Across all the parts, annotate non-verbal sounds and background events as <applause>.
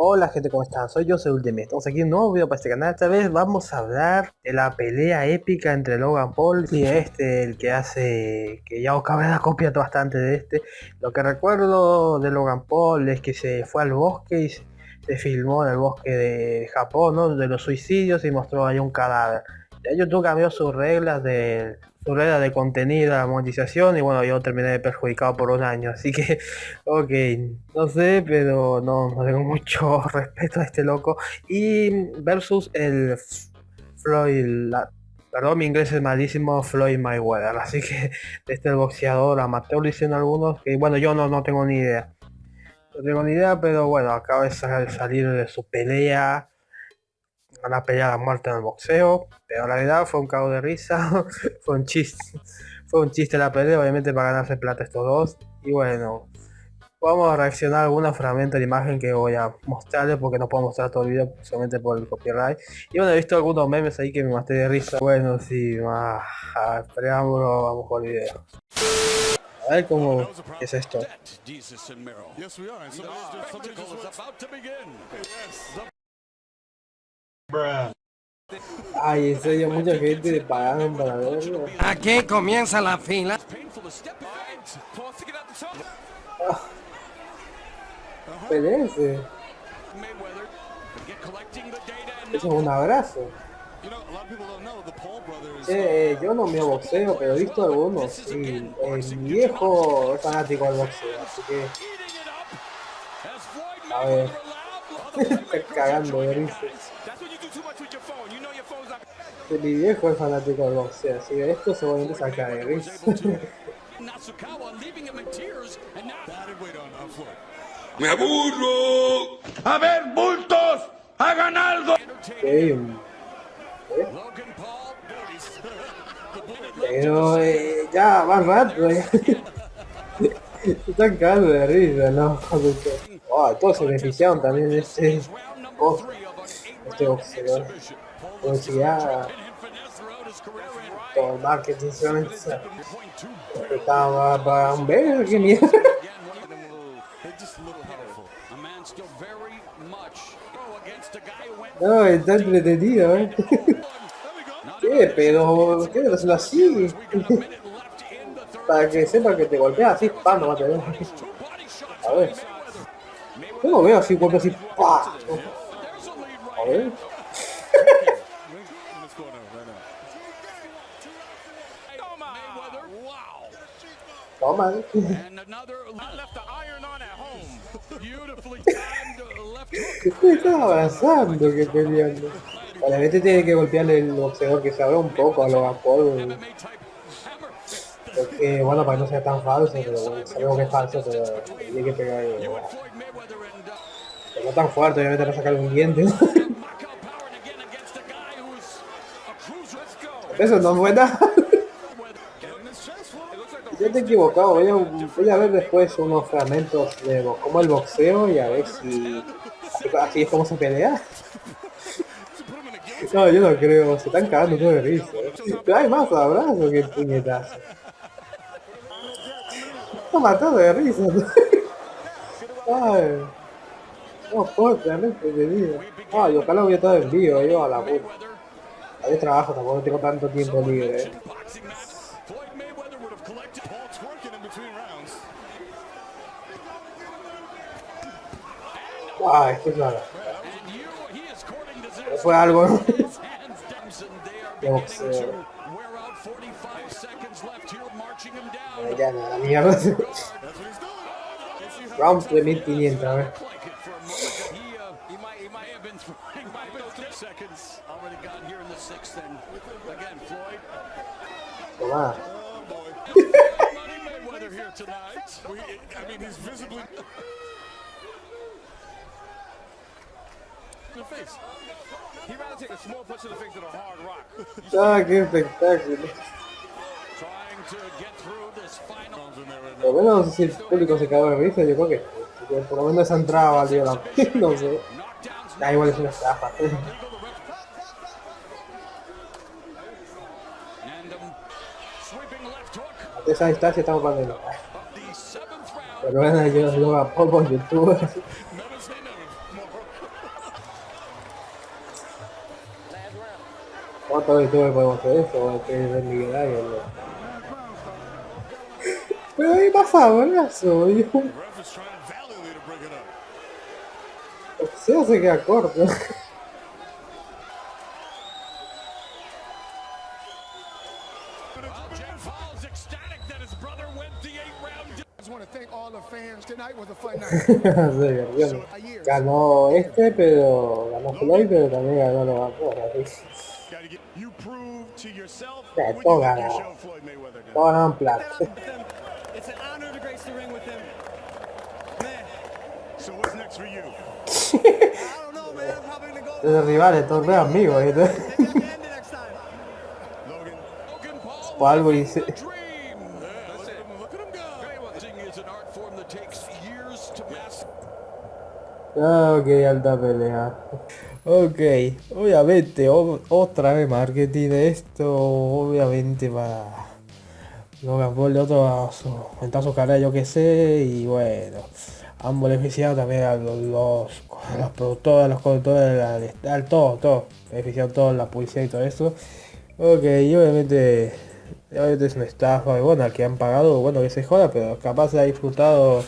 Hola gente, ¿cómo están? Soy yo, soy Ultimate. Estamos aquí en un nuevo video para este canal. Esta vez vamos a hablar de la pelea épica entre Logan Paul y este, el que hace... que ya la copia bastante de este. Lo que recuerdo de Logan Paul es que se fue al bosque y se filmó en el bosque de Japón, ¿no? De los suicidios y mostró ahí un cadáver. Ya YouTube cambió sus reglas de su regla de contenido, la monetización y bueno, yo terminé perjudicado por un año, así que, <laughs> ok, no sé, pero no, tengo mucho <laughs> respeto a este loco. Y versus el Floyd, perdón, mi inglés es malísimo, Floyd Mayweather, <laughs> así que este el boxeador amateur dicen algunos, que bueno, yo no, no tengo ni idea. No tengo ni idea, pero bueno, acaba de salir de su pelea una pelea a muerte en el boxeo, pero la verdad fue un cago de risa, <laughs> fue un chiste, fue un chiste la pelea, obviamente para ganarse plata estos dos, y bueno, vamos a reaccionar a algunos fragmentos de imagen que voy a mostrarles porque no puedo mostrar todo el video solamente por el copyright, y bueno, he visto algunos memes ahí que me maté de risa, bueno, sí, más preámbulo, vamos con el video. A ver cómo es esto. Ay, en serio, mucha gente pagaron para verlo. Aquí comienza la fila. Ah. Eso es un abrazo. Eh, yo no me boxeo, pero he visto algunos. Y el viejo es fanático del boxeo, así que. A ver. <laughs> Está cagando de risa. Mi viejo es fanático del boxeo, así que esto seguramente saca de risa. ¡Me aburro! ¡A ver, bultos! ¡Hagan algo! ¿Eh? Pero eh, ya, más rato, ya. <laughs> Están cagando de risa, ¿no? Oh, todos se beneficiaron también de este, oh, este boxeador publicidad, todo el marketing solamente estaba para un ver qué mierda. <laughs> No, está entretenido, eh. <laughs> ¿Qué? Pero, ¿qué? Pero se lo así. <laughs> Para que sepa que te golpea así, pa, no va a tener. A ver. Yo no veo así, golpe así, pa. A ver. Toma. <laughs> <laughs> Estaba avanzando que peleando. Obviamente tiene que golpearle el boxeador que se abra un poco a los Paul. Porque, bueno, para que no sea tan falso, pero bueno, sabemos que es falso, pero tiene que pegar. Pero no tan fuerte, obviamente para sacar un diente. <laughs> Eso no fue nada. Yo te he equivocado, voy a, voy a ver después unos fragmentos de como el boxeo y a ver si así es como se pelea. <laughs> No, yo no creo, se están cagando todo de risa. Pero hay más abrazos que puñetazo. Está matando de risa. <laughs> Ay. No, fuertemente de Ay, ojalá hubiera estado en vivo, yo a la puta. Hay trabajo, tampoco tengo tanto tiempo libre. Eh. Ah, esto es nada. Fue algo, ¿no? De boxeo. Ya nada, mierda. Rounds de 1500, a ver. Toma. <laughs> <laughs> the face. He'd rather take a small punch to the face than a hard rock. Ah, qué espectáculo. Lo bueno, no sé si el público se cagó de risa, yo creo que por lo menos esa entrada valió la pena, <laughs> no sé. Da igual es una estafa. A esa distancia estamos pasando. Pero bueno, yo lo hago por YouTube. ¿Cuántas veces podemos hacer eso? Que es el millonario, ¿no? Pero ahí pasa, bolazo, yo. Se se queda corto. <laughs> ganó este, pero ganó Floyd, pero también ganó los así. Yeah, todo ganado. Todo ganado en plata. <laughs> Los rivales, todos vean amigos. O <laughs> algo dice. Ok, alta pelea. Ok, obviamente, otra vez marketing de esto, obviamente para Logan Paul de otro a su, su cara, yo que sé, y bueno, han beneficiado también a los, los, los productores, los conductores, al todo, todo, beneficiado toda la publicidad y todo eso. Ok, y obviamente, obviamente es una estafa, bueno, al que han pagado, bueno, que se joda, pero capaz se ha disfrutado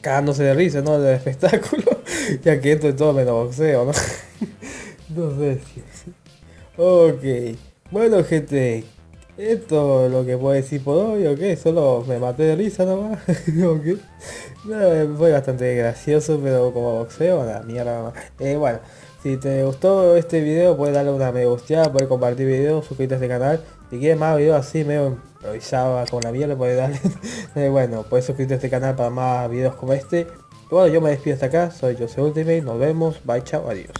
cagándose de risa, ¿no? Del espectáculo, <laughs> ya que esto es todo menos boxeo, ¿no? <laughs> no sé si... Ok, bueno gente, esto es lo que puedo decir por hoy, ok, solo me maté de risa nomás, <laughs> ok. fue bastante gracioso, pero como boxeo, la mierda eh, bueno, si te gustó este video, puedes darle una me gusta, puedes compartir video, suscríbete a este canal. Si quieres más videos así, medio improvisado con la mierda, puedes darle. <laughs> Eh, bueno, puedes suscribirte a este canal para más videos como este. bueno, yo me despido hasta acá, soy Jose Ultimate, nos vemos, bye, chao, adiós.